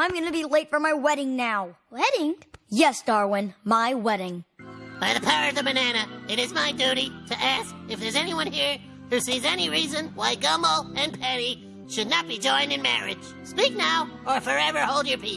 I'm gonna be late for my wedding now. Wedding? Yes, Darwin, my wedding. By the power of the banana, it is my duty to ask if there's anyone here who sees any reason why Gumball and Penny should not be joined in marriage. Speak now, or forever hold your peace.